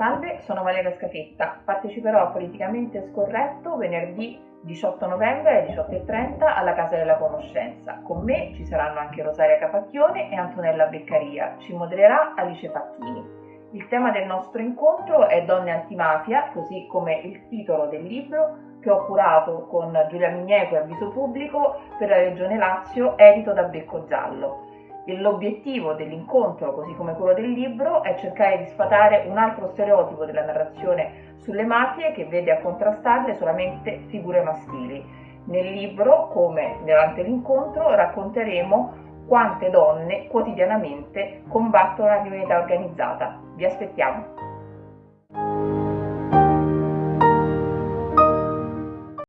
Salve, sono Valeria Scafetta. Parteciperò a Politicamente Scorretto venerdì 18 novembre alle 18.30 alla Casa della Conoscenza. Con me ci saranno anche Rosaria Capacchione e Antonella Beccaria. Ci modererà Alice Facchini. Il tema del nostro incontro è Donne antimafia, così come il titolo del libro che ho curato con Giulia Migneco e Avviso Pubblico per la Regione Lazio, edito da Becco Giallo. L'obiettivo dell'incontro, così come quello del libro, è cercare di sfatare un altro stereotipo della narrazione sulle mafie che vede a contrastarle solamente figure maschili. Nel libro, come durante l'incontro, racconteremo quante donne quotidianamente combattono la criminalità organizzata. Vi aspettiamo!